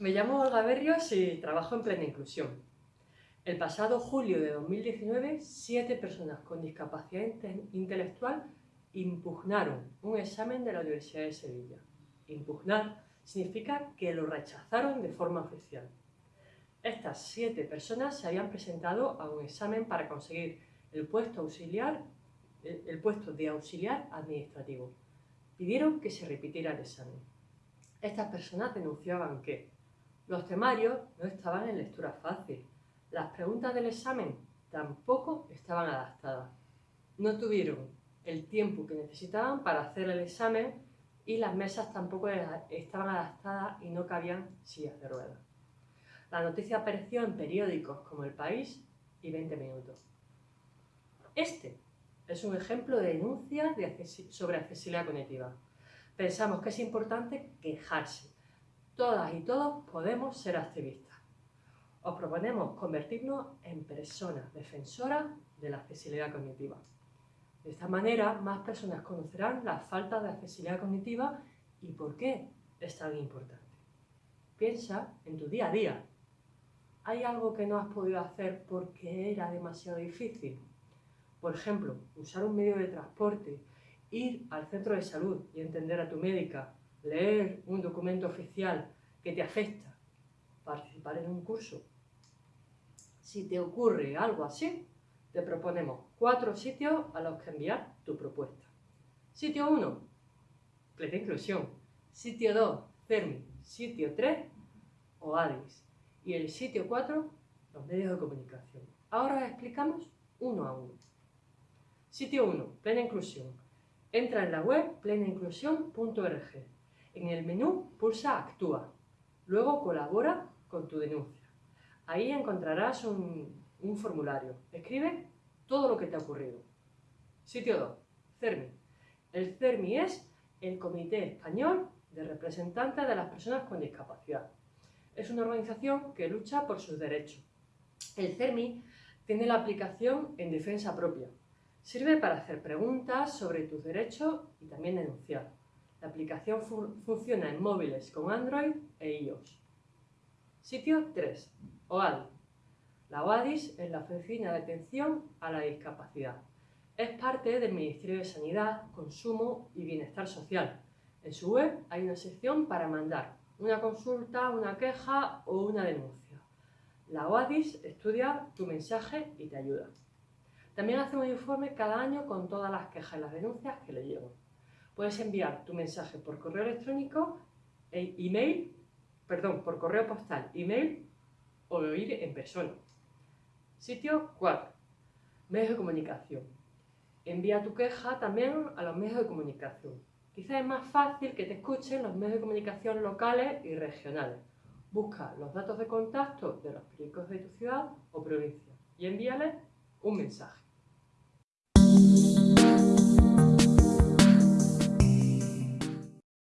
Me llamo Olga Berrios y trabajo en Plena Inclusión. El pasado julio de 2019, siete personas con discapacidad intelectual impugnaron un examen de la Universidad de Sevilla. Impugnar significa que lo rechazaron de forma oficial. Estas siete personas se habían presentado a un examen para conseguir el puesto, auxiliar, el puesto de auxiliar administrativo. Pidieron que se repitiera el examen. Estas personas denunciaban que los temarios no estaban en lectura fácil, las preguntas del examen tampoco estaban adaptadas. No tuvieron el tiempo que necesitaban para hacer el examen y las mesas tampoco estaban adaptadas y no cabían sillas de ruedas. La noticia apareció en periódicos como El País y 20 Minutos. Este es un ejemplo de denuncia sobre accesibilidad cognitiva. Pensamos que es importante quejarse. Todas y todos podemos ser activistas. Os proponemos convertirnos en personas defensoras de la accesibilidad cognitiva. De esta manera, más personas conocerán la falta de accesibilidad cognitiva y por qué es tan importante. Piensa en tu día a día, ¿Hay algo que no has podido hacer porque era demasiado difícil? Por ejemplo, usar un medio de transporte, ir al centro de salud y entender a tu médica, leer un documento oficial que te afecta, participar en un curso. Si te ocurre algo así, te proponemos cuatro sitios a los que enviar tu propuesta. Sitio 1, plena inclusión. Sitio 2, CERMI. Sitio 3, OADIS. Y el sitio 4, los medios de comunicación. Ahora explicamos uno a uno. Sitio 1, plena inclusión. Entra en la web plenainclusión.org. En el menú pulsa Actúa. Luego colabora con tu denuncia. Ahí encontrarás un, formulario. Escribe todo lo que te ha ocurrido. Sitio 2, CERMI. El CERMI es el Comité Español de Representantes de las Personas con Discapacidad es una organización que lucha por sus derechos. El CERMI tiene la aplicación en defensa propia. Sirve para hacer preguntas sobre tus derechos y también denunciar. La aplicación funciona en móviles con Android e iOS. Sitio 3. OADI. La OADIS es la Oficina de Atención a la Discapacidad. Es parte del Ministerio de Sanidad, Consumo y Bienestar Social. En su web hay una sección para mandar una consulta, una queja o una denuncia. La OADIS estudia tu mensaje y te ayuda. También hace un informe cada año con todas las quejas y las denuncias que le llegan. Puedes enviar tu mensaje por correo electrónico, e email, perdón, por correo postal, email o ir en persona. Sitio 4. Medios de comunicación. Envía tu queja también a los medios de comunicación. Quizás es más fácil que te escuchen los medios de comunicación locales y regionales. Busca los datos de contacto de los periódicos de tu ciudad o provincia y envíales un mensaje.